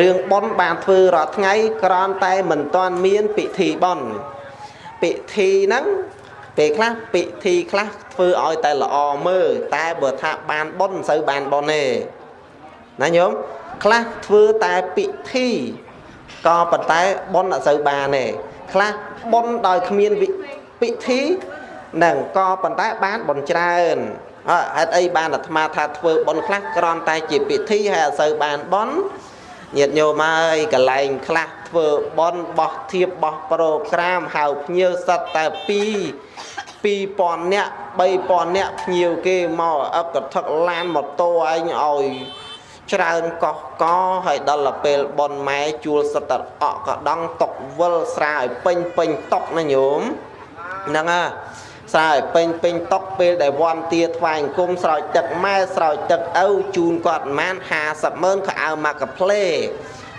រឿងប៉ុនបានធ្វើរាល់ថ្ងៃគ្រាន់តែមិនទាន់មានពិធីប៉ុនពិធីហ្នឹងពេលខ្លះពិធីខ្លះធ្វើឲ្យតែល្អមើលតែបើថាបានប៉ុនមិនសូវបានប៉ុនទេណាញោមខ្លះធ្វើតែពិធីក៏ប៉ុន្តែប៉ុនអត់សូវបានទេខ្លះប៉ុនដោយគ្មានពិធីនឹងក៏ប៉ុន្តែបានប៉ុនច្រើនហេតុអីបានអាត្មាថាធ្វើប៉ុនខ្លះក្រំតែជាពិធីហើយអត់សូវបានប៉ុន ញាតិញោមហើយកន្លែងខ្លះធ្វើប៉ុនបោះធៀបបោះប្រូក្រាមហៅភ្ញៀវសិតតែ2 2000នាក់3000នាក់ភ្ញៀវគេមកអឹកកថឹកឡានម៉ូតូឯងឲ្យច្រើនកោះកហើយដល់ទៅពេលប៉ុនម៉ែជួលសិតតែអកកដងតុកវិលស្រាឲ្យពេញពេញតុកណាញោមហ្នឹងហ่า ស្រោចពេញពេញតុកពេលដែលវ័នទាថ្វាយអង្គមស្រោចទឹកម៉ែស្រោចទឹកឪជូនគាត់ប្រមាណ50ម៉ឺនខោអាវមកកាផ្លេ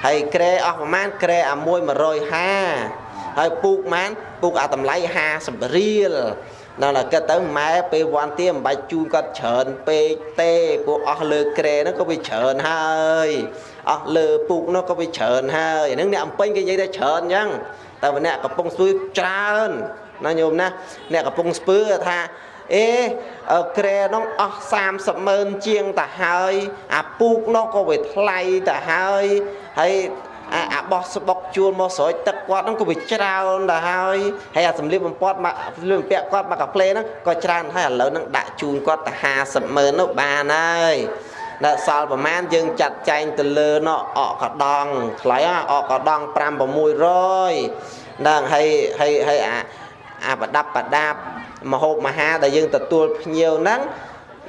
ហើយក្រែអស់ប្រមាណក្រែអាមួយ150ហើយពូកម៉ានពូកអាតម្លៃ50រៀលដល់តែគិតទៅម៉ែពេលវ័នទាមិនបាច់ជូនគាត់ច្រើនពេកទេព្រោះអស់លើក្រែហ្នឹងក៏វាច្រើនហើយអស់លើពូកនោះក៏វាច្រើនហើយហ្នឹងអ្នកអំពេញគេនិយាយថាច្រើនអញ្ចឹងតែម្នាក់កំពុងស្ទួយច្រើន ណាញោមណាអ្នកកំពុងស្ពើថាអេក្រែនោះអស់30ម៉ឺនជាងទៅហើយអាពូកនោះក៏វាថ្លៃទៅហើយហើយអាអាបោះស្បុកជួលមកស្រោចទឹកគាត់ហ្នឹងក៏វាច្រើនទៅហើយហើយអាសម្លៀកបំពាត់មកសម្លៀកបំពាក់គាត់មកកាផ្លេហ្នឹងក៏ច្រើនហើយឥឡូវហ្នឹងដាក់ជូនគាត់ទៅ50ម៉ឺននោះបានហើយដល់សល់ប្រមាណយើងចាត់ចែងទៅលើនោះអកកដងថ្លៃអកកដង5 600ហ្នឹងហើយហើយហើយអា អាប្រដាប់ប្រដាប់មហូបមហាដែលយើងទទួលភ្ញៀវហ្នឹង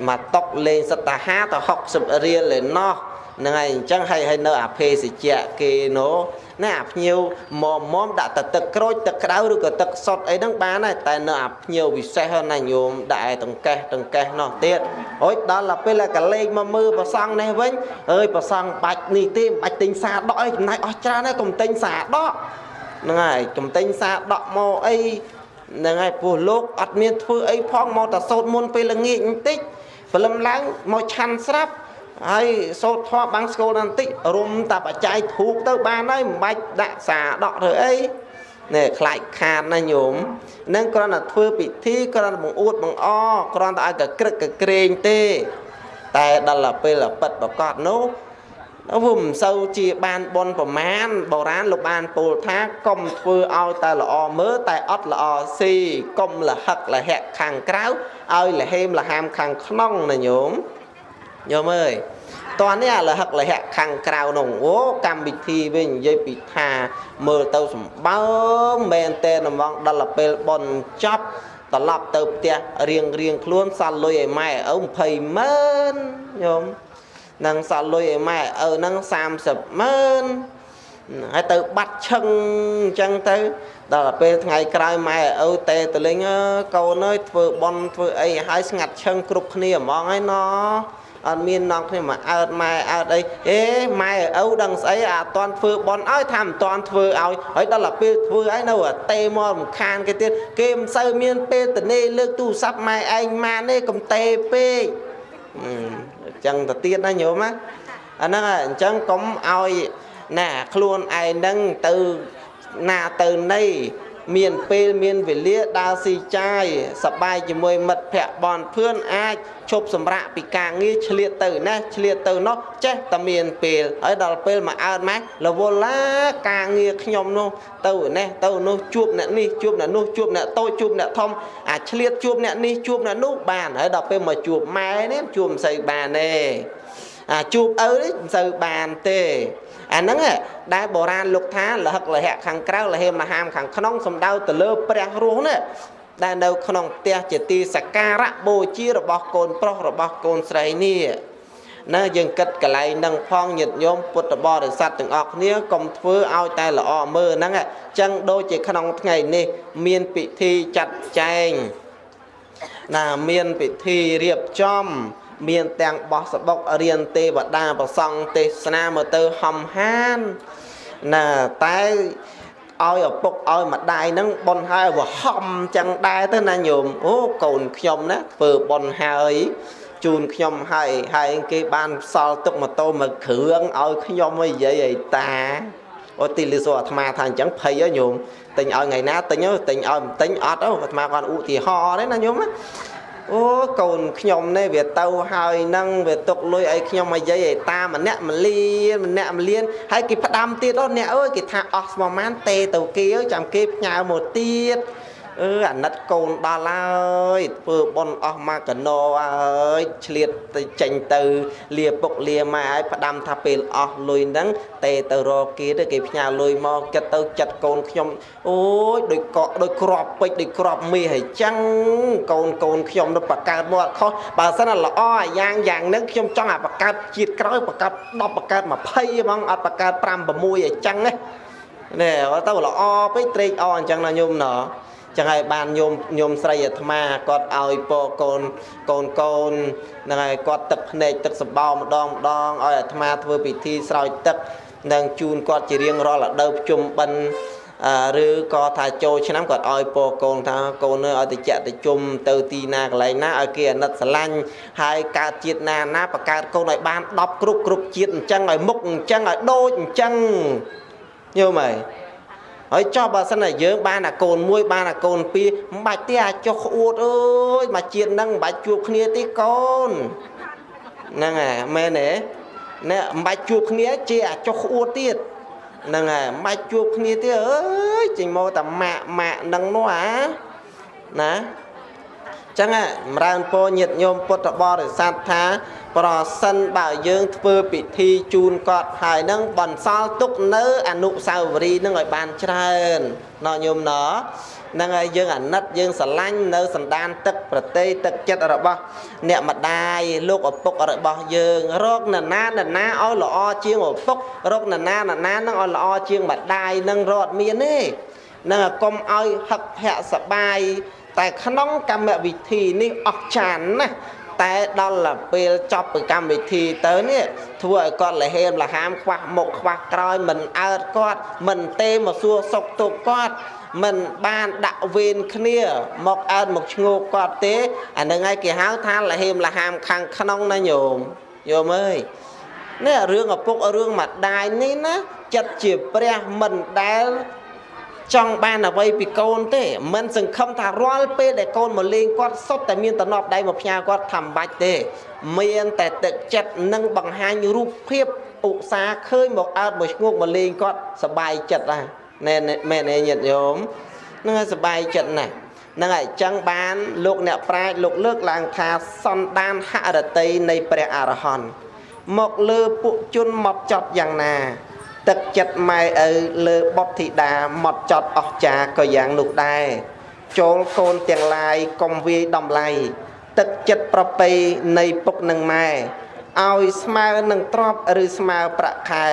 មកតុកលេងសត្វតាហាទៅ60រៀលឯណោះហ្នឹងហើយអញ្ចឹងហើយហើយនៅអាភេសជ្ជៈគេនោះណាអាភ្ញៀវមកមុំដាក់ទៅទឹកក្រូចទឹកក្តៅឬក៏ទឹកសុតអីហ្នឹងបានដែរតែនៅអាភ្ញៀវពិសេសណាញោមដាក់ឯតង្កេះតង្កេះនោះទៀតអូយដល់ទៅពេលកលេងមកមើលប្រសង់នេះវិញអើយប្រសង់បាច់នេះទេមិនបាច់ទិញសាដកអីចំណាយអស់ច្រើនហើយកុំទិញសាដកហ្នឹងហើយកុំទិញសាដកមកអី ហ្នឹងហើយពោះលោកអត់មានធ្វើអីផងមកតែសោតមុនពេលល្ងាចបន្តិចព្រលឹមឡើងមកឆាន់ស្រាប់ហើយសោតធေါ်បាំងស្គលបន្តិចរុំតែបច្ច័យធូបទៅបានហើយមិនបាច់ដាក់សាដកធ្វើអីនេះខ្លាចខាតណាញោមនឹងគ្រាន់តែធ្វើពិធីគ្រាន់តែបង្អួតបង្អគ្រាន់តែឲ្យកក្រឹកកក្រែងទេ តែដល់ពេលពិតប្រកបនោះ វាមិនសូវជាបានបនប្រមាណបុរាណលោកបានពោលថាកុំធ្វើឲ្យតែល្អមើលតែអត់ល្អស៊ីកុំលហឹកលហៈខាងក្រៅឲ្យលហេមលហាមខាងក្នុងណាញោមញោមអើយតោះនេះលហឹកលហៈខាងក្រៅនោះអូកម្មវិធីវិញនិយាយពីថាមើលទៅសម្បើមមែនតែហ្មងដល់ពេលបនចប់ត្រឡប់ទៅផ្ទះរៀងរៀងខ្លួនសល់លុយឲ្យម៉ែឪ20ម៉ឺនញោម នឹងសល់លុយឲ្យម៉ែឪហ្នឹង30ម៉ឺនហើយទៅបាត់ឈឹងអញ្ចឹងទៅដល់ពេលថ្ងៃក្រោយម៉ែឪតេតលេងកូនអើយធ្វើបន់ធ្វើអីឲ្យស្ងាត់ឈឹងគ្រប់គ្នាហ្មងហើយណអត់មាននងគ្នាមកអើតម៉ែអើតអីអេម៉ែឪដឹងស្អីអាអត់តន់ធ្វើបន់ឲ្យថាមិនតន់ធ្វើឲ្យហើយដល់ទៅពេលធ្វើឲ្យនៅអាតេមករំខានគេទៀតគេមិនសូវមានពេលតនេលើកទូរស័ព្ទម៉ែឯងម៉ានទេកំតេពេក ចឹងទៅទៀតណាញោមណាអាហ្នឹងអញ្ចឹងកុំឲ្យណាខ្លួនឯងហ្នឹងទៅណាទៅណី មានពេលមានវេលាដើរស៊ីចាយសបាយជាមួយមិត្តភ័ក្តិបនភឿនអាចឈប់សម្រាកពីការងារឆ្លៀតទៅណាឆ្លៀតទៅនោះចេះតែមានពេលហើយដល់ពេលមកអើតម៉ែរវល់ឡាការងារខ្ញុំនោះទៅនេះទៅនោះជួបអ្នកនេះជួបអ្នកនោះជួបអ្នកតូចជួបអ្នកធំអាឆ្លៀតជួបអ្នកនេះជួបអ្នកនោះបានហើយដល់ពេលមកជួបម៉ែនេះជួបមិនសូវបានទេអាជួបឪនេះមិនសូវបានទេ អាហ្នឹងដែលបុរាណលោកថាលហឹកលហៈខាងក្រៅលហេមហាមខាងក្នុងសំដៅទៅលើព្រះរស់នេះដែលនៅក្នុងផ្ទះជាទីសក្ការៈបូជារបស់កូនប្រុសរបស់កូនស្រីនេះណាយើងគិតកន្លែងនឹងផងញាតិញោមពុទ្ធបរិស័ទទាំងអស់គ្នាកុំធ្វើឲ្យតែល្អមើលហ្នឹងអញ្ចឹងដូចជាក្នុងថ្ងៃនេះ មានពិធីចាត់ចែងណាមានពិធីរៀបចំ មានទាំងបោះសបុករៀនទេវតាប្រសង់ទេសនាមើលទៅហំហានណាតែឲ្យឪពុកឲ្យម្ដាយហ្នឹងបនហើយវហំចឹងដែរទៅណាញោមអូកូនខ្ញុំណាធ្វើបនហើយជូនខ្ញុំហើយហើយគេបានសល់ទុកម៉ូតូមួយគ្រឿងឲ្យខ្ញុំឲ្យនិយាយឲ្យតាអូទីលីសូអាត្មាថាអញ្ចឹងភ័យហ៎ញោមទិញឲ្យថ្ងៃណាទិញទិញឲ្យទិញអត់អាត្មាគាត់ឧទាហរណ៍ទេណាញោម អូកូនខ្ញុំនេះវាទៅហើយនឹងវាទុកលុយឲ្យខ្ញុំមកយាយឲ្យតាម្នាក់ម្លៀនម្នាក់ម្លៀនហើយគេផ្ដាំទៀតអូអ្នកអើយគេថាអស់ស្មម៉ានទេទៅគេចាំគេផ្ញើមកទៀត អឺអាណិតកូនដល់ហើយធ្វើប៉ុនអស់មកកណោហើយឆ្លៀតទៅចេញទៅលាពុកលាម៉ែហើយផ្ដាំថាពេលអស់លុយហ្នឹងទេទៅរកគេទៅគេផ្ញើលុយមកគិតទៅចិត្តកូនខ្ញុំអូយដូចកក់ដូចក្របពេជ្រដូចក្របមាសហើយចឹងកូនកូនខ្ញុំទៅបកកើតមកអត់ខុសបើសិនល្អអាយ៉ាងយ៉ាងហ្នឹងខ្ញុំចង់អាបកកើតជាតិក្រោយបកកើត10បកកើត20ហ្មងអត់បកកើត5 6អីចឹងណានេះទៅល្អពេកត្រេកអរអញ្ចឹងណាញោមណោះ ចឹងហើយបានញោមញោមស្រីអាត្មាគាត់ឲ្យពរកូនកូនកូនហ្នឹងហើយគាត់ទឹកភ្នែកទឹកសម្បោម្ដងម្ដងឲ្យអាត្មាធ្វើពិធីស្រោចទឹកនិងជូនគាត់ជារៀងរាល់រដូវភ្ជុំបិណ្ឌឬក៏ថាចូលឆ្នាំគាត់ឲ្យពរកូនថាកូននៅឲ្យតិចតិជុំទៅទីណាកន្លែងណាឲ្យគេអាណិតស្រឡាញ់ហើយកើតជាតិណាណាបកើតកូនឲ្យបាន10គ្រប់គ្រប់ជាតិអញ្ចឹងឲ្យមុខអញ្ចឹងឲ្យដូចអញ្ចឹងយល់មើល ហើយចោះបើសិនតែយើងបានអាកូនមួយបានអាកូនពីរមិនបាច់ទេអាចុះក្អួតអើយមកជាតិហ្នឹងមិនបាច់ជួបគ្នាទេកូនហ្នឹងហើយមែនទេណែមិនបាច់ជួបគ្នាជាអាចុះក្អួតទៀតហ្នឹងហើយមិនបាច់ជួបគ្នាទេអើយចេញមកតែម៉ាក់ម៉ាក់ហ្នឹងនោះអាណាចឹងចម្រើនពរញាតញោមពុទ្ធបរិស័ទថា ប្រសិនបើយើងធ្វើពិធីជូនគាត់ហើយនឹងបន្សល់ទុកនៅអនុសាវរីយ៍នឹងឲ្យបានច្រើនណោះញោមណោះនឹងហើយយើងអាណិតយើងស្រឡាញ់នៅសន្តានទឹកប្រតិទឹកចិត្តរបស់ អ្នកម្ដាយលោកឪពុករបស់យើងរកនរណានរណាឲ្យល្អជាងឪពុករកនរណានរណានឹងឲ្យល្អជាងម្ដាយនឹងរត់មានទេនឹងកុំឲ្យហឹកភ័ក្រសបាយតែក្នុងកម្មវិធីនេះអស់ចានណា តែដល់ពេលចប់ពីកម្មវិធីទៅនេះធ្វើឲ្យគាត់លហេមលហាមខ្វះមុខខ្វះក្រោយមិនអើតគាត់មិនទេមកសួរសុខទុក្ខគាត់មិនបានដាក់វេនគ្នា មកអើតមកឈ្ងោកគាត់ទេអានឹងហើយគេហៅថាលហេមលហាមខាងក្នុងណាញោមញោមអើយនេះរឿងឪពុករឿងម្ដាយនេះណាចិត្តជាព្រះមិនដែល ចង់បានអ្វីពីកូនទេមិនសង្ឃឹមថារាល់ពេលដែលកូនមកលេងគាត់សុទ្ធតែមានតំណប់ដៃមកផ្ញើគាត់ថាមិនបាច់ទេ មានតែទឹកចិត្តនិងបង្ហាញរូបភាពឧស្សាហ៍ឃើញមកអើតមកឈ្ងោកមកលេងគាត់សบายចិត្តណាណែមែនទេញាតិញោមនឹងសบายចិត្តណាស់នឹងហើយចឹងបានលោកអ្នកប្រាជ្ញលោកលើកឡើងថាសន្តានហរតីនៃព្រះអរហន្តមកលើពួកជនមកចត់យ៉ាងណា ទឹកចិត្តម៉ែឪលើបុត្រធីតាមកចត់អស់ចាក៏យ៉ាងនោះដែរចូលកូនទាំងឡាយកុំវាយដំឡៃទឹកចិត្តប្រពៃនៃពុកនិងម៉ែឲ្យស្មើនឹងទ្របឬស្មើប្រាក់ខែ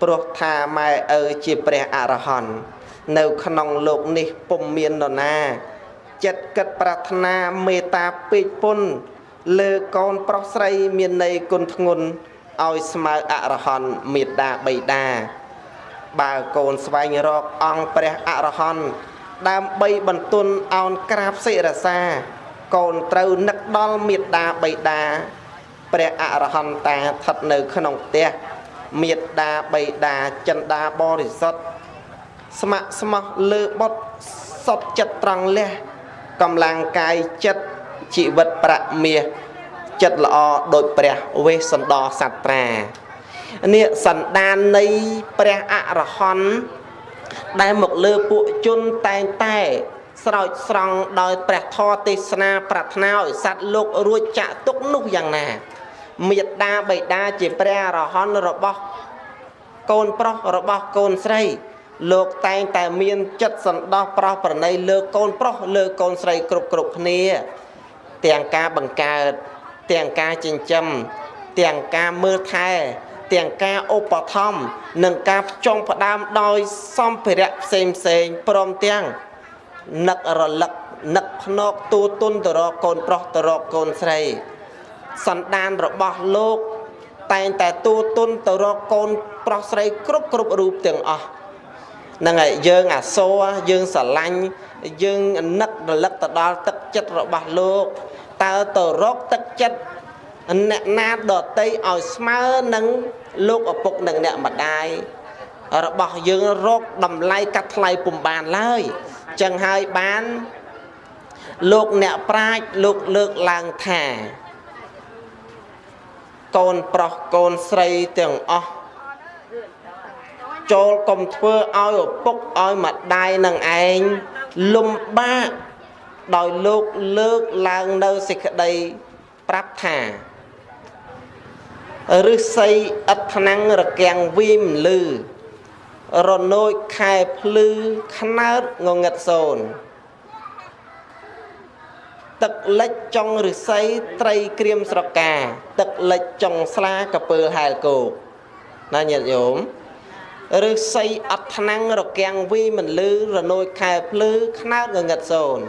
ព្រោះថាម៉ែឪជាព្រះអរហន្តនៅក្នុងលោកនេះពុំមាននរណា ចិត្តគិតប្រាថ្នាមេត្តាពេកពុនលើកូនប្រុសស្រីមានន័យគុណធ្ងន់ ឲ្យស្មើអរហន្តមេត្តាបៃតាបើកូនស្វែងរកអង្គព្រះអរហន្តដើម្បីបន្ទន់អោនក្រាបសិរសា កូនត្រូវនឹកដល់មេត្តាបៃតាព្រះអរហន្តាស្ថិតនៅក្នុងផ្ទះមេត្តាបៃតាចិន្តាបរិសុទ្ធស្ម័គ្រស្មោះលើបុត្រសុតចិត្តត្រង់លះកម្លាំងកាយចិត្តជីវិតប្រាក់មាស ចិត្តល្អដូចព្រះវេសន្តរសត្រានេះសន្តាននៃព្រះអរហន្តដែលមកលើពួកជនតែងតែស្រោចស្រង់ដោយព្រះធម៌ទេសនាប្រាថ្នាឲ្យសត្វលោករួចចាក់ទុកនោះយ៉ាងណាមេត្តាបិតាជាព្រះអរហន្តរបស់កូនប្រុសរបស់កូនស្រី លោកតែងតែមានចិត្តសន្តោសប្រោសប្រណីលើកូនប្រុសលើកូនស្រីគ្រប់គ្រប់គ្នា ទាំងការបង្កើត ទាំងការចិញ្ចឹមទាំងការមើលថែទាំងការឧបត្ថម្ភនិងការផ្ចង់ផ្ដើមដោយសម្ភារៈផ្សេងផ្សេងព្រមទាំងនឹករលឹកនឹកភ្នែកទូទុនទៅរកកូនប្រុសទៅរកកូនស្រី សន្តានរបស់លោក តែងតែទូទុនទៅរកកូនប្រុសស្រីគ្រប់គ្រប់រូបទាំងអស់ហ្នឹងហើយយើងអាសូរយើងស្រឡាញ់យើងនឹករលឹកទៅដល់ទឹកចិត្តរបស់លោក តើទៅរកទឹកចិត្តអ្នកណាដតីឲ្យស្មើនឹងលោកឪពុកនិងអ្នកម្ដាយរបស់យើងរកតម្លៃកាត់ថ្លៃពុំបានឡើយចឹងហើយបានលោកអ្នកប្រាជ្ញលោកលើកឡើងថា កូនប្រុសកូនស្រីទាំងអស់ចូលកុំធ្វើឲ្យឪពុកឲ្យម្ដាយនឹងឯងលំបាក ដោយលោកលើកឡើងនៅសេចក្តីប្រាប់ថាឫស្សីឥតថ្នាំងរកាំងវីមលឺរនោចខែភ្លឺខ្នើតងងឹតសូនទឹកលិចចុងឫស្សីត្រីក្រៀមស្រកា ទឹកលិចចុងស្លាកពើហែលគោកណាញាតិញោមឫស្សីអត់ថ្នាំងរកាំងវីមិនលឺរនោចខែភ្លឺខ្នើតងងឹតសូន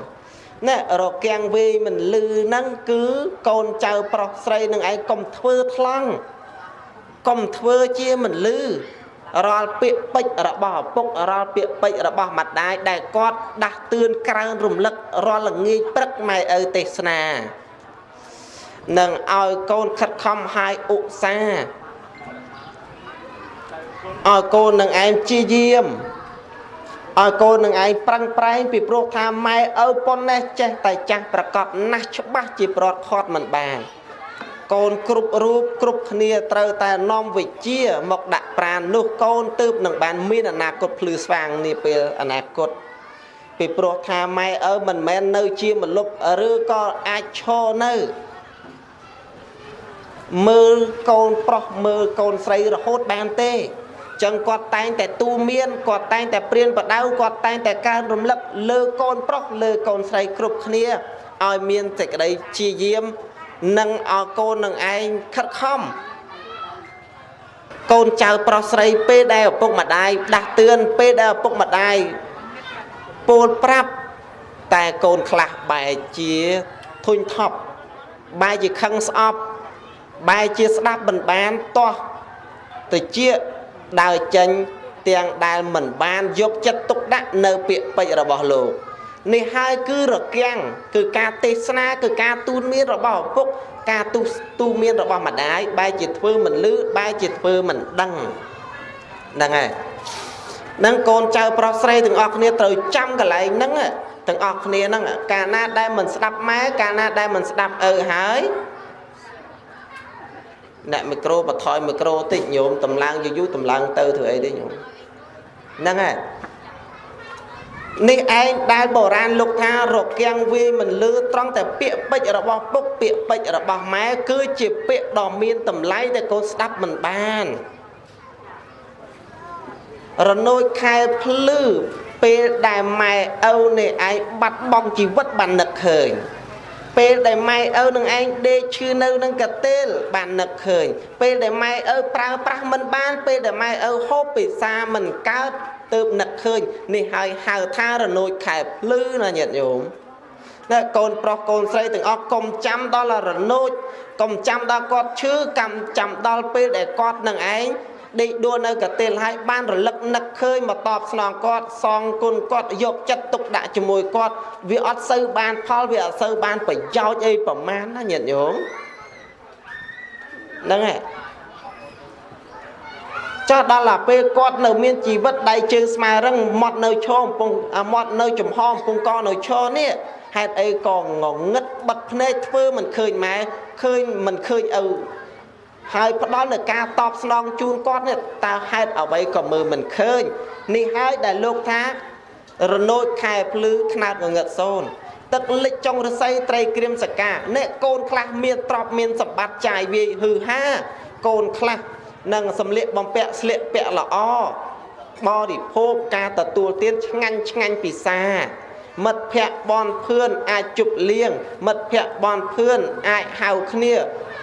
ណែរកាំងវីមិនលឺហ្នឹងគឺកូនចៅប្រុសស្រីនឹងឯងកុំធ្វើថ្លង់កុំធ្វើជាមិនលឺរាល់ពាក្យពេចរបស់ឪពុករាល់ពាក្យពេចរបស់ម្ដាយដែលគាត់ដាស់តឿនក្រើនរំលឹករាល់ល្ងាចព្រឹកម៉ែឪទេសនានឹងឲ្យកូនខិតខំហាយឧស្សាហ៍ឲ្យកូននឹងឯងជាយាម ឲ្យកូននឹងឯងប្រឹងប្រែងពីព្រោះថាម៉ែឪប៉ុននេះចេះតែចាស់ប្រកបណាស់ច្បាស់ជាប្រត់ខាត់មិនបានកូនគ្រប់រូបគ្រប់គ្នាត្រូវតែនាំវិជាមកដាក់ប្រាននោះកូនទើបនឹងបានមានអនាគតភ្លឺស្វាងនាពេលអនាគតពីព្រោះថាម៉ែឪមិនមែននៅជាមលុបឬក៏អាចឈរនៅមើលកូនប្រុសមើលកូនស្រីរហូតបានទេ ចឹងគាត់តែងតែទូមានគាត់តែងតែព្រានបដៅគាត់តែងតែកើនរំលឹកលើកូនប្រុសលើកូនស្រីគ្រប់គ្នាឲ្យមានសេចក្តីជាយាមនិងឲ្យកូននឹងឯងខិតខំកូនចៅប្រុសស្រីពេលដែលឪពុកម្ដាយដាស់តឿនពេលដែលឪពុកម្ដាយពោលប្រាប់តែកូនខ្លះបែរជាធុញថប់បែរជាខឹងស្អប់បែរជាស្ដាប់មិនបានតោះទៅជា ដើរចេញទាំងដែលមិនបានយកចិត្តទុកដាក់នៅពាក្យពេចន៍របស់លោកនេះហើយគឺរកាំងគឺការទេសនាគឺការទូនមានរបស់ឪពុកការទូទូមានរបស់ម្ដាយបែរជាធ្វើមិនលឺបែរជាធ្វើមិនដឹងហ្នឹងហើយនឹងកូនចៅប្រុសស្រីទាំងអស់គ្នាត្រូវចាំកន្លែងហ្នឹងទាំងអស់គ្នាហ្នឹងកាលណាដែលមិនស្ដាប់ម៉ែកាលណាដែលមិនស្ដាប់ឪហើយ អ្នកមីក្រូបថយមីក្រូតិចញោមតម្លើងយូរយូរតម្លើងទៅធ្វើអីទេញោមហ្នឹងហើយនេះឯងដែលបុរាណលោកថារគាំងវាមិនលឺត្រង់តែពាក្យពេចរបស់ពុកពាក្យពេចរបស់ម៉ែគឺជាពាក្យដ៏មានតម្លៃដែលកូនស្ដាប់មិនបានរនោចខែភ្លឺពេលដែលម៉ែឪនេះឯងបាត់បង់ជីវិតបាននឹកឃើញ ពេលដែលម៉ែឪនឹងឯងដេកឈឺនៅនឹងកតេលបាននឹកឃើញពេលដែលម៉ែឪប្រើប្រាស់មិនបាន ពេលដែលម៉ែឪហូបពិសាមិនកើតទើបនឹកឃើញនេះហើយហៅថារនោចខែភ្លឺណាញាតិញោមណាកូនប្រុសកូនស្រីទាំងអស់កុំចាំដល់រនោចកុំចាំដល់គាត់ឈឺកម្មចាំដល់ពេលដែលគាត់នឹងឯង ដេកដួលនៅកតិលហើយបានរលឹកនឹកឃើញមកតបស្នងគាត់សងគុណគាត់យកចិត្តទុកដាក់ជាមួយគាត់វាអត់សូវបានផលវាអត់សូវបានប្រយោជន៍អីប្រមាណណាញាតិញោមហ្នឹងហើយចុះដល់តែពេលគាត់នៅមានជីវិតដៃជើងស្មារឹងមាត់នៅឈរកំពុងមាត់នៅចំហកំពុងកនៅឈរនេះហេតុអីក៏ងងឹតបិទភ្នែកធ្វើមិនឃើញម៉ែឃើញមិនឃើញឪ ហើយផ្ដល់នៅការតបស្នងជូនគាត់នេះតើហេតុអ្វីក៏មើលមិនឃើញនេះហើយដែលលោកថារនោចខែភ្លឺខ្នាតងងឹតសូនទឹកលិចចុងរស័យត្រីក្រៀមសកាអ្នកកូនខ្លះមានទ្រព្យមានសម្បត្តិចាយវាយហឺហាកូនខ្លះនិងសម្លៀកបំពាក់ស្លៀកពាក់ល្អបរិភោគការទទួលទានឆ្ងាញ់ឆ្ងាញ់ពិសាមិត្តភ័ក្តិបនភឿនអាចជប់លៀងមិត្តភ័ក្តិបនភឿនអាចហៅគ្នា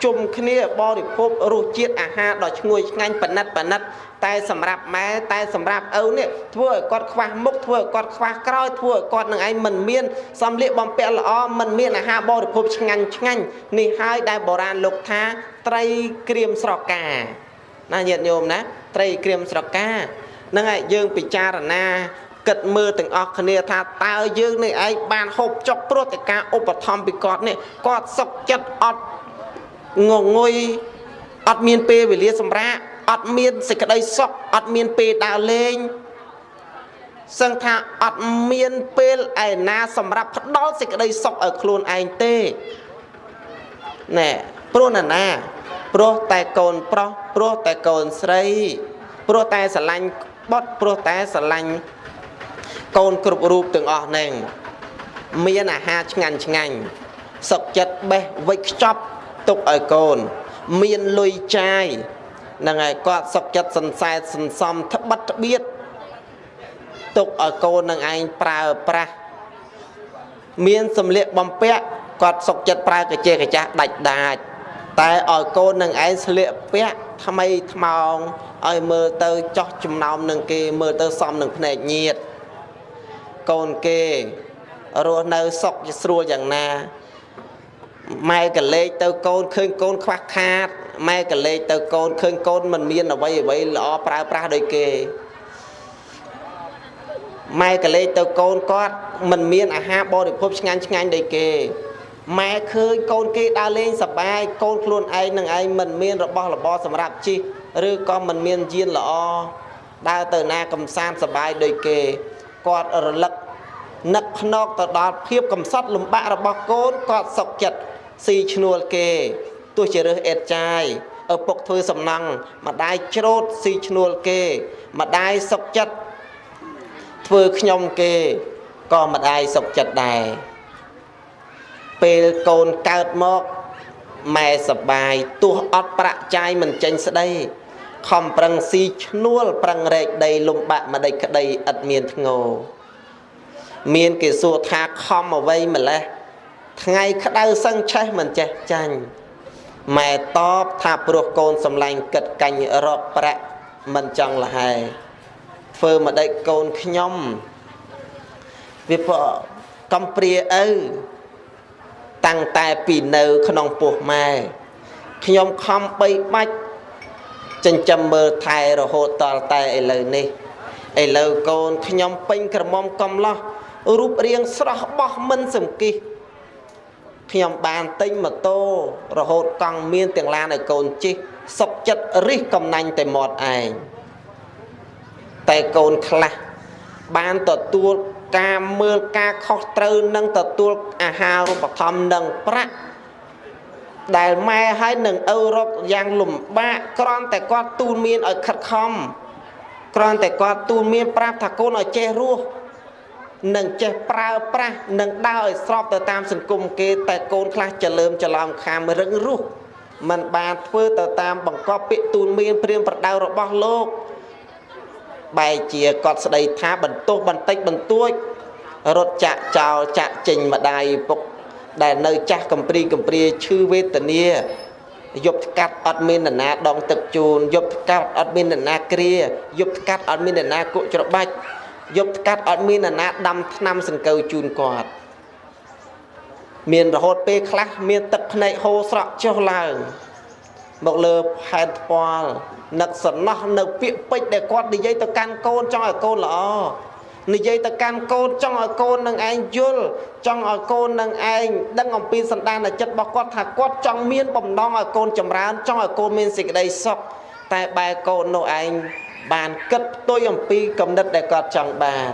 ជុំគ្នាបរិភោគរសជាតិអាហារដ៏ឈ្ងុយឆ្ងាញ់ប៉និតប៉និតតែសម្រាប់ម៉ែតែសម្រាប់ឪនេះធ្វើឲ្យគាត់ខ្វះមុខធ្វើឲ្យគាត់ខ្វះក្រោយធ្វើឲ្យគាត់នឹងឯងមិនមានសម្លៀកបំពាក់ល្អមិនមានអាហារបរិភោគឆ្ងាញ់ឆ្ងាញ់នេះហើយដែលបុរាណលោកថាត្រីក្រៀមស្រកាណាញាតិញោមណាត្រីក្រៀមស្រកាហ្នឹងហើយយើងពិចារណាគិតមើលទាំងអស់គ្នាថាតើយើងនេះឯងបានហូបចុកព្រោះតែការឧបត្ថម្ភពីគាត់នេះគាត់សុខចិត្តអត់ ងងុយអត់មានពេលវេលាសម្រាកអត់មានសេចក្តីសុខអត់មានពេលដើរលេងសឹងថាអត់មានពេលឯណាសម្រាប់ផ្ដល់សេចក្តីសុខឲ្យខ្លួនឯងទេណែព្រោះណាណាព្រោះតែកូនប្រុសព្រោះតែកូនស្រីព្រោះតែស្រឡាញ់បុត្រព្រោះតែស្រឡាញ់កូនគ្រប់រូបទាំងអស់ហ្នឹងមានអាហារឆ្ងាញ់ឆ្ងាញ់សុខចិត្តបេះវិចខ្ចប់ ទុកឲ្យកូន មានលុយចាយហ្នឹងហើយគាត់សុខចិត្តសន្សែតសន្សំត្បិតត្បៀតទុកឲ្យកូននឹងឯងប្រើប្រាស់មានសម្លៀកបំពាក់គាត់សុខចិត្តប្រើកាជេកាចាស់ដាច់ដាច់តែឲ្យកូននឹងឯងស្លៀកពាក់ថ្មីថ្មោងឲ្យមើលទៅចោះចំណោមនឹងគេមើលទៅសមនឹងភ្នែកញាតកូនគេរស់នៅសុខស្រួលយ៉ាងណា ម៉ែកលេចទៅកូនឃើញកូនខ្វះខាតម៉ែកលេចទៅកូនឃើញកូនមិនមានអ្វីអ្វីល្អប្រើប្រាស់ដូចគេម៉ែកលេចទៅកូនគាត់មិនមានអាហារបរិភោគឆ្ងាញ់ឆ្ងាញ់ដូចគេម៉ែឃើញកូនគេដើរលេងសប្បាយកូនខ្លួនឯងនឹងឯងមិនមានរបស់របរសម្រាប់ជិះឬក៏មិនមានយានល្អដើរទៅណាកំសាន្តសប្បាយដូចគេគាត់រលឹកនឹកភ្នកទៅដល់ភាពកំសត់លំបាករបស់កូនគាត់សុខចិត្ត ស៊ីឈ្នួលគេទោះជារើសអេតចាយឪពុកធ្វើសំណង់ម្ដាយច្រូតស៊ីឈ្នួលគេម្ដាយសុខចិត្តធ្វើខ្ញុំគេក៏ម្ដាយសុខចិត្តដែរពេលកូនកើតមកម៉ែសបាយទោះអត់ប្រាក់ចាយមិនចេញស្ដីខំប្រឹងស៊ីឈ្នួលប្រឹងរែកដីលំបាក់ម្ដេចក្ដីឥតមានធ្ងោមានគេសួរថាខំអ្វីម្លេះ ថ្ងៃក្តៅសឹងឆេះមិនចេះចាញ់ម៉ែតបថាព្រោះកូនសំឡាញ់គិតកាញ់រកប្រាក់មិនចង់លហែធ្វើម្ដេចកូនខ្ញុំវាព្រោះកំព្រាឪតាំងតែពីនៅក្នុងពោះម៉ែខ្ញុំខំបីបាច់ចិញ្ចឹមមើលថែរហូតតតែឥឡូវនេះឥឡូវកូនខ្ញុំពេញក្រមុំកំឡោះរូបរាងស្រស់បោះមិនសំគិះ ខ្ញុំបានទិញម៉ូតូរហូតកង់មានទាំងឡានឲ្យកូនជិះសុកចិត្តរិះកំណាញ់តែមាត់ឯងតែកូនខ្លះបានទទួលការមើលការខុសត្រូវនឹងទទួលអាហារូបត្ថម្ភនិងប្រាក់ដែលម៉ែឲ្យនឹងឪរកយ៉ាងលំបាកគ្រាន់តែគាត់ទូលមានឲ្យខិតខំគ្រាន់តែគាត់ទូលមានប្រាប់ថាកូនឲ្យចេះរស់ នឹងចេះប្រើប្រាស់នឹងដើរឲ្យស្របទៅតាមសង្គមគេតែកូនខ្លះចលើមច្រឡំខាមរឹងរូសมันបានធ្វើទៅតាមបង្កប់ពាក្យទូលមានព្រាមប្រដៅរបស់លោកបែរជាគាត់ស្ដីថាបន្ទោសបន្តិចបន្តួចរត់ចាក់ចោលចាក់ចេញម្ដាយពុកដែលនៅចាស់កំព្រីកំព្រាឈឺវេទនាយប់ស្កាត់អត់មាននរណាដងទឹកជូនយប់ស្កាត់អត់មាននរណាគ្រាយប់ស្កាត់អត់មាននរណាគក់ច្របាច់ យប់ស្កាត់អត់មាននរណាដាំថ្នាំសង្កូវជូនគាត់មានរហូតពេលខ្លះមានទឹកភ្នែកហូរស្រក់ចុះឡើងមកលើផែនថ្ពាល់នឹកសំណោះនៅពាក្យពេចន៍ដែលគាត់និយាយទៅកាន់កូនចង់ឲ្យកូនល្អនិយាយទៅកាន់កូនចង់ឲ្យកូននឹងឯងយល់ចង់ឲ្យកូននឹងឯងដឹងអំពីសន្តានចិត្តរបស់គាត់ថាគាត់ចង់មានបំណងឲ្យកូនចម្រើនចង់ឲ្យកូនមានសេចក្តីសុខតែបែរកូននោះឯង បានគិតផ្ទុយអំពីគំនិតដែលគាត់ចង់បាន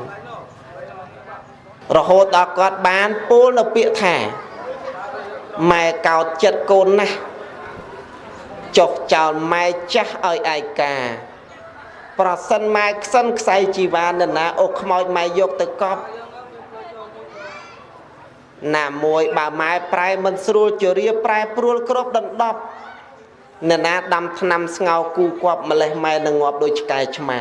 រហូតដល់គាត់បានពោលនៅពាក្យថាម៉ែកោតចិត្តកូនណាស់ចុះចោលម៉ែចាស់ឲ្យឯកា ប្រសិនម៉ែខ្សិនខ្សែជីវ៉ានណាអូខ្មោចម៉ែយកទៅកប់ណាមួយបើម៉ែប្រែមិនស្រួលជរាប្រែព្រួលគ្រប់ដណ្ដប់ អ្នកណាដាំថ្នាំស្ងោគូគប់ម្លេះម៉ែនឹងងាប់ដូចឆ្កែឆ្មា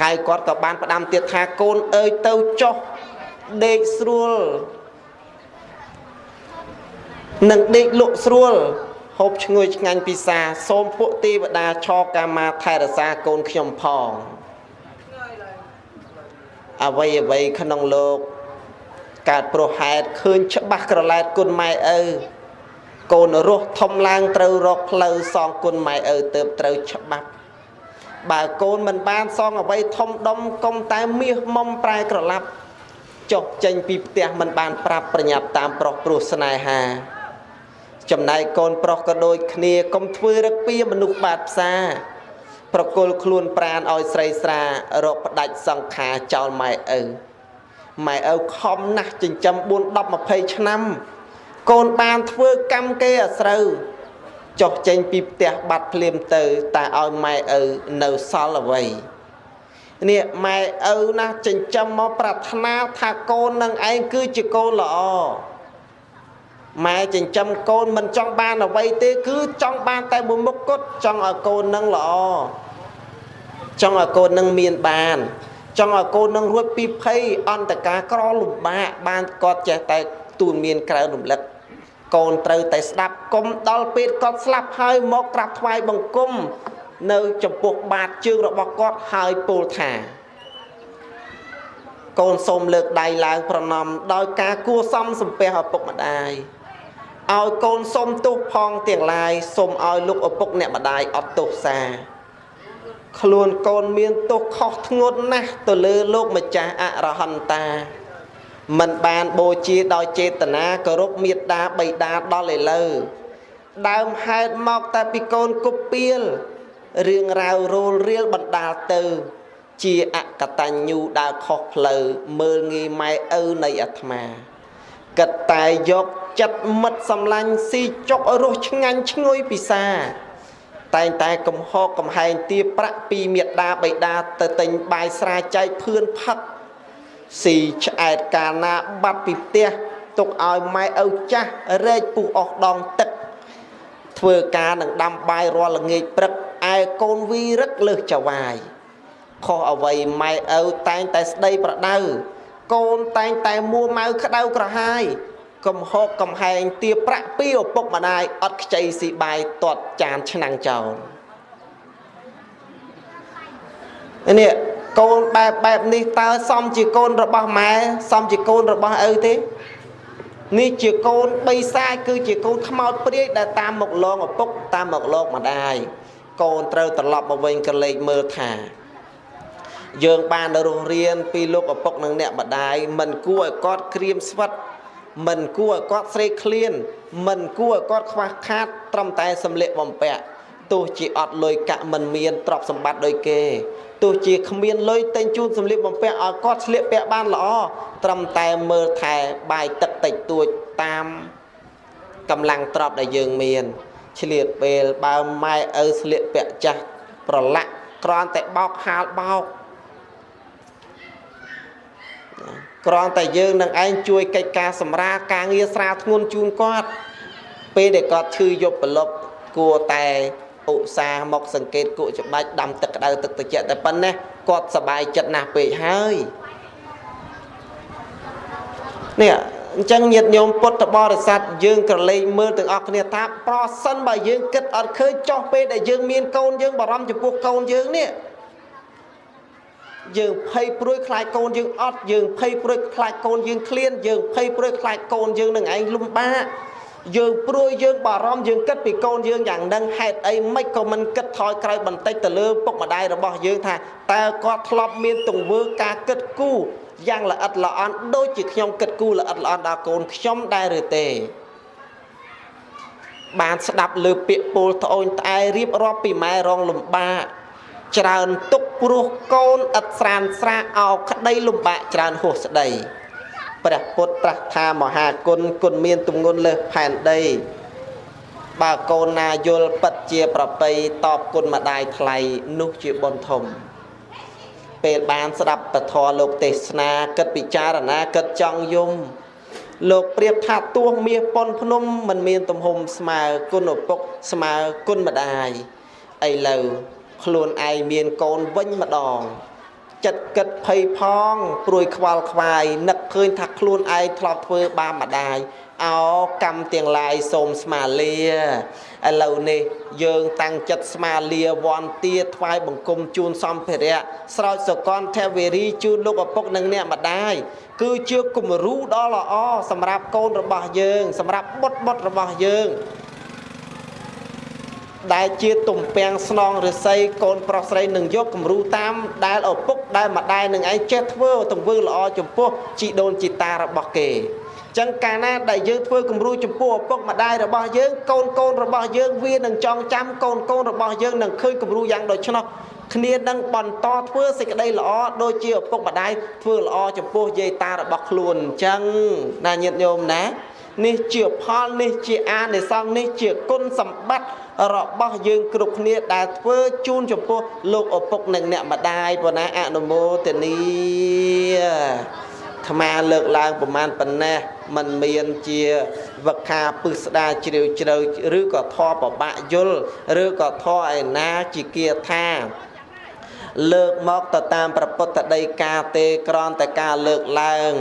ហើយគាត់ក៏បានផ្ដាំទៀតថាកូនអើយទៅចុះដេកស្រួលនឹងដេកលក់ស្រួលហូបឈ្ងុយឆ្ងាញ់ពិសាសូមពួកទេវតាឆោកាមាថែរក្សាកូនខ្ញុំផងអវ័យអវ័យក្នុងលោកកើតព្រោះហេតុឃើញច្បាស់ក្រឡែតគុណម៉ែឪ កូនរស់ធំឡើងត្រូវរកផ្លូវសងគុណម៉ែឪទៅត្រូវច្បាប់ បើកូនមិនបានសងអ្វីធំដុំកុំតែមាសមុំប្រែក្រឡាប់ចុះចេញពីផ្ទះមិនបានប្រាប់ប្រញាប់តាមប្រុសព្រោះស្នេហា ចំណែកកូនប្រុសក៏ដូចគ្នាកុំធ្វើរឹកពីមនុស្សបាតផ្សាប្រគល់ខ្លួនប្រានឲ្យស្រីស្រារកផ្ដាច់សង្ខារចោលម៉ែឪម៉ែឪខំណាស់ចិញ្ចឹម4 10 20ឆ្នាំ កូនបានធ្វើកម្មគេអាស្រូវចុះចេញពីផ្ទះបាត់ភ្លាមទៅតែឲ្យម៉ែឪនៅសល់អ្វីនេះម៉ែឪណាស់ចិញ្ចឹមមកប្រាថ្នាថាកូននឹងឯងគឺជាកូនល្អម៉ែចិញ្ចឹមកូនមិនចង់បានអ្វីទេ គឺចង់បានតែមួយមុខគត់ចង់ឲ្យកូននឹងល្អចង់ឲ្យកូននឹងមានបាន ចង់ឲ្យកូននឹងរួចពីភ័យអន្តការក្រលំបាកបានគាត់ចេះតែទូនមានក្រៅរំលឹក កូនត្រូវតែស្ដាប់គុំដល់ពេលគាត់ស្លាប់ហើយមកក្រាបថ្វាយបង្គំនៅចំពោះបាតជើងរបស់គាត់ហើយពោលថា កូនសូមលើកដៃឡើងប្រណម្យដោយការគួសមសំពះឪពុកម្ដាយឲ្យកូនសុំទោសផងទាំងឡាយសូមឲ្យលោកឪពុកអ្នកម្ដាយអត់ទោសសាខ្លួនកូនមានទោសខុសធ្ងន់ណាស់ទៅលើលោកម្ចាស់អរហន្តា មិនបានបូជាដោយចេតនាគោរពមេត្តាបិតាដល់ឥឡូវដើមហេតុមកតែពីកូនគប់ពៀលរឿងរ៉ាវរោលរៀលបណ្ដាលទៅ ជាអកតញ្ញូដើរខុសផ្លូវមើលងាយម៉ែឪនៃអាត្មាគិតតែយកចិត្តមិត្តសម្លាញ់ស៊ីចុករសឆ្ងាញ់ឈ្ងុយពិសា តែងតែកំហកកំហែងទាប្រាក់ពីមេដាបៃតាទៅទិញបាយស្រាចែកភឿនផឹក ស៊ីឆ្អែតកាលណាបាត់ពីផ្ទះទុកឲ្យម៉ែឪចាស់រែកពុះអស់ដងទឹក ធ្វើការនឹងដាំបាយរាល់ល្ងាចព្រឹកឯកូនវីរឹកលើសចវាយខុសអ្វីម៉ែឪតែងតែស្ដីប្រដៅកូនតែងតែមួម៉ៅក្តៅក្រហាយកំហកកំហែងទាប្រាក់ពីឪពុកម្ដាយអត់ខ្ចីស៊ីបាយទាត់ចានឆ្នាំងចោលនេះ កូនបែបបែបនេះតើសមជាកូនរបស់ម៉ែសមជាកូនរបស់ឪទេនេះជាកូនបីសាយគឺជាកូនខ្មោចព្រាយដែលតាមមកលងឪពុកតាមមកលងម្ដាយកូនត្រូវត្រឡប់មកវិញក៏លេចមើលថា យើងបានរស់រៀនពីលោកឪពុកនិងអ្នកម្ដាយមិនគួរឲ្យគាត់ក្រៀមស្វិតមិនគួរឲ្យគាត់ស្រេកឃ្លាន មិនគួរឲ្យគាត់ខ្វះខាតត្រឹមតែសម្លៀកបំពាក់ ទោះជាអត់លុយកាក់មិនមានទ្រព្យសម្បត្តិដូចគេទោះជាគ្មានលុយតែងជូនសម្លៀកបំពាក់ឲ្យគាត់ស្លៀកពាក់បានល្អត្រឹមតែមើលថែបាយទឹកតិចតួចតាមកម្លាំងទ្រព្យដែលយើងមានឆ្លៀតពេលបើម៉ែឪស្លៀកពាក់ចាស់ប្រឡាក់គ្រាន់តែបោកហាលបោកគ្រាន់តែយើងនឹងឯងជួយកិច្ចការសម្រាលការងារស្រាលធ្ងន់ជូនគាត់ពេលដែលគាត់ឈឺយប់ប្រលប់គួរតែ ឧស្សាហ៍មកសង្កេតគក់ច្បាច់ដាំទឹកក្តៅទឹកត្រជាក់តែប៉ុណ្ណេះគាត់សบายចិត្តណាស់ពេកហើយនេះអញ្ចឹងញាតិញោមពុទ្ធបរិស័ទយើងក្រឡេកមើលទាំងអស់គ្នាថាប្រសិនបើយើងគិតអត់ឃើញចោះពេលដែលយើងមានកូនយើងបារម្ភចំពោះកូនយើងនេះយើងភ័យព្រួយខ្លាចកូនយើងអត់យើងភ័យព្រួយខ្លាចកូនយើងឃ្លានយើងភ័យព្រួយខ្លាចកូនយើងនឹងឯងលំបាក យើងព្រួយយើងបារម្ភយើងគិតពីកូនយើងយ៉ាងហ្នឹងហេតុអីមិនក៏មិនគិតថយក្រោយបន្តិចទៅលើពុកម្ដាយរបស់យើងថាតើគាត់ធ្លាប់មានទង្វើការគិតគូរយ៉ាងល្អិតល្អន់ដូចជាខ្ញុំគិតគូរល្អិតល្អន់ដល់កូនខ្ញុំដែរឬទេបានស្ដាប់លើពាក្យពោលត្អូញត្អែរៀបរាប់ពីម៉ែរងលំបាកច្រើនទុកព្រោះកូនឥតស្រានស្រាអោក្តីលំបាកច្រើនហួសស្ដី ព្រះពុទ្ធត្រាស់ថាមហាគុណគុណមានទម្ងន់លើសផែនដី បើកូនណាយល់ពិតជាប្រពៃតបគុណម្ដាយថ្លៃនោះជាបុណ្យធំពេលបានស្ដាប់ពធលោកទេសនាគិតពិចារណាគិតចង់យំលោកប្រៀបថាទោះមាសប៉ុនភ្នំមិនមានទំហំស្មើគុណឪពុកស្មើគុណម្ដាយឥឡូវខ្លួនឯងមានកូនវិញម្ដង ចិត្តគិតភ័យផងព្រួយខ្វល់ខ្វាយនឹកឃើញថាខ្លួនឯងធ្លាប់ធ្វើបាបម្ដាយអោកម្មទាំងឡាយសូមស្មាលាឥឡូវនេះយើងតាំងចិត្តស្មាលាវ័នទាថ្វាយបង្គំជូនសម្ភារៈស្រោចសកលថវេរីជូនលោកឪពុកនិងអ្នកម្ដាយគឺជាគំរូដ៏ល្អសម្រាប់កូនរបស់យើង សម្រាប់បុត្របុត្ររបស់យើង ដែលជាទំពាំងស្នងរិស័យកូនប្រុសស្រីនឹងយកគំរូតាមដែលឪពុកដែលម្ដាយនឹងឯងចេះធ្វើទង្វើល្អចំពោះជីដូនជីតារបស់គេចឹងកាលណាដែលយើងធ្វើគំរូចំពោះឪពុកម្ដាយរបស់យើងកូនកូនរបស់យើងវានឹងចងចាំកូនកូនរបស់យើងនឹងឃើញគំរូយ៉ាងដូច្នោះគ្នានឹងបន្តធ្វើសេចក្តីល្អដូចជាឪពុកម្ដាយធ្វើល្អចំពោះយាយតារបស់ខ្លួនអញ្ចឹងណាញាតិញោមណា នេះជាផលនេះជាអានិសង្សនេះជាគុណសម្បត្តិរបស់យើងគ្រប់គ្នាដែលធ្វើជូនចំពោះលោកឪពុកនិងអ្នកម្ដាយប៉ុណ្ណាអនុមោទនីថ្មលើកឡើងប្រមាណប៉ុណ្ណេះมันមានជាវឹកខាពឹសស្ដាជ្រាវជ្រៅឬក៏ធေါ်ប្របាក់យល់ឬក៏ធေါ်ឯណាជាគាថាលើកមកទៅតាមប្រពុតដីកាទេក្រនតែការលើកឡើង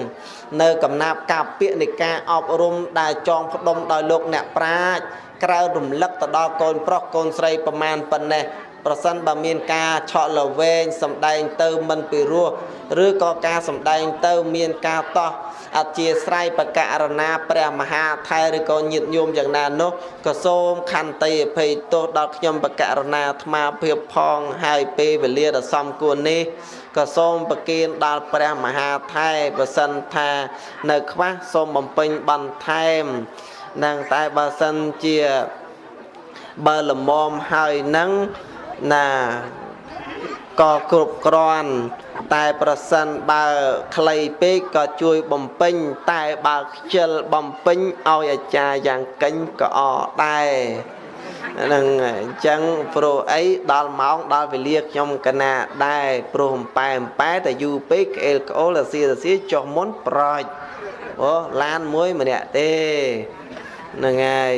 នៅកំណាប់កាពាក្យនៃការអប់រំដែលចងផ្ដុំដោយលោកអ្នកប្រាជ្ញក្រៅរំលឹកទៅដល់កូនប្រុសកូនស្រីប្រមាណប៉ុណ្ណេះប្រសិនបើមានការឆក់លវែងសំដែងទៅមិនពីរោះឬក៏ការសំដែងទៅមានការតោះអធិស្រ័យបកករណាព្រះមហាថែឬក៏ញាតញោមយ៉ាងណានោះក៏សូមខន្តីអភ័យទោសដល់ខ្ញុំបកករណាអាត្មាភាពផងហើយពេលវេលាដ៏សំគួរនេះក៏សូមប្រគិនដល់ព្រះមហាថែប្រសិនថា នៅខ្វះសូមបំពេញបន្ថែមនឹងតែបើសិនជាបើលមមហើយនឹងណាក៏គ្រប់គ្រាន់តែប្រសិនបើខ្លីពេកក៏ជួយបំពេញតែបើខ្ជិលបំពេញឲ្យអាចារ្យយ៉ាងកិញក៏អដែរ នឹងអញ្ចឹងព្រោះអីដល់ម៉ោងដល់វេលាខ្ញុំកណាដែរព្រោះអំប៉ែអំប៉ែតែយូរពេកក្អេលក្អូលអាសៀអាសៀចុះមុនប្រចអូឡានមួយម្នាក់ទេហ្នឹងហើយ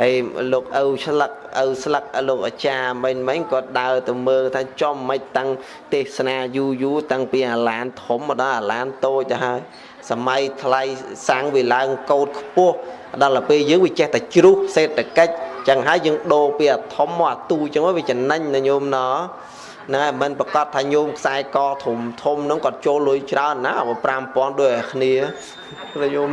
ហើយលោកឪឆ្លឹកឪស្លឹកលោកអាចារ្យមិញមិញគាត់ដើរទៅមើលថាចំមិនតាំងទេសនាយូរយូរតាំងពីអាឡានធំមកដល់អាឡានតូចទៅហើយសម័យថ្លៃសាំងវាឡើងកោតខ្ពស់ដល់ទៅពេលយើងវាចេះតែជ្រុះសេដ្ឋកិច្ច ចឹងហើយយើងដូរពីអាធំមកអាទូចឹងវាចំណេញណាញោមណោះណាមិនប្រកាសថាញោមខ្សែកធំធំហ្នឹងគាត់ចូលលុយច្រើនណា5000ដូចឲ្យគ្នាញោម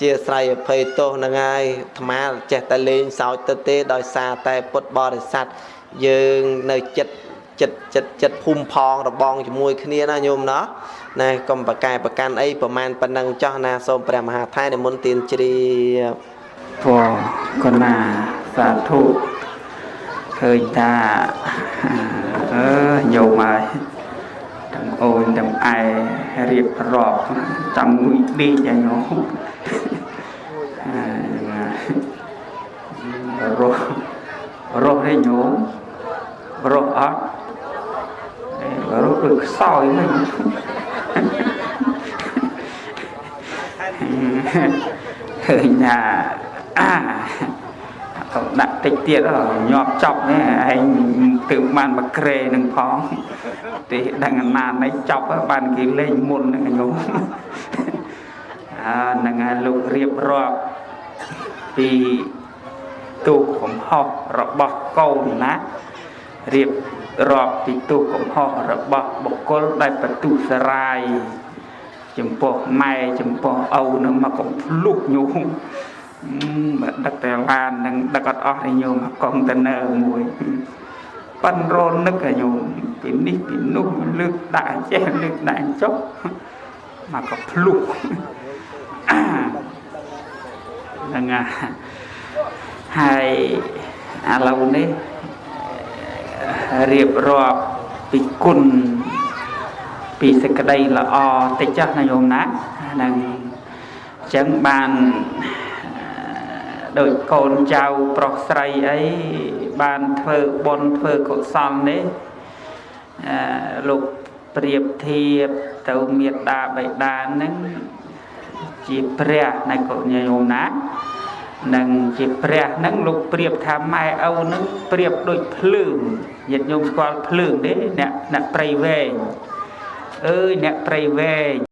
ជាស្រ័យអភ័យទោសនឹងហើយអាត្មាចេះតែលេងសើចទៅទេដោយសារតែពុទ្ធបរិស័ទយើងនៅចិត្តចិត្តចិត្តចិត្តភូមិផងរបងជាមួយគ្នាណាញោមណោះណែកុំប្រកែប្រកាន់អីប្រមាណប៉ុណ្ណឹងចោះណាសូមព្រះមហាថៃនិមន្តទានជ្រាប ពរកណាសាធុឃើញថាអឺញោមហើយទាំងអូនទាំងឯរៀបរាប់ចាំមួយដេកឲ្យញោមរស់រស់ទេញោមរស់អត់រស់ដូចខ្សោយហ្នឹងឃើញថា អាទៅដាក់តិចទៀតញាប់ចប់នេះឯងទើបបានមកក្រេនឹងផងទេដឹងអាណានេះចប់បានគេលេងមុនហ្នឹងញោមអើនឹងឯលោករៀបរាប់ពីទូកំហុសរបស់កូនណារៀបរាប់ពីទូកំហុសរបស់បុគ្គលដែលបន្ទុសរាយចំពោះម៉ែចំពោះឪនឹងមកកំភ្លុះញោម បើដឹកតែឡាននឹងដឹកអត់អស់ទេញោមកុងតឺន័រមួយប៉ិនរនឹកញោមពីនេះពីនោះលើកដាក់ចេះលើកដាក់ចុះមកកំភ្លុះហ្នឹងហើយឥឡូវនេះរៀបរាប់ពីគុណពីសេចក្តីល្អតិចចាស់ណាញោមណាហ្នឹងអញ្ចឹងបាន ដូចកូនចៅប្រុសស្រីអីបានធ្វើបុណ្យធ្វើកុសលនេះអឺលោកប្រៀបធៀបទៅមេត្តាបិតានឹងជាព្រះនៃកុញោមណានឹងជាព្រះនឹងលោកប្រៀបថាម៉ែឪនឹងប្រៀបដូចភ្លើងញាតិញោមស្គាល់ភ្លើងទេអ្នកអ្នកព្រៃវែងអើយអ្នកព្រៃវែង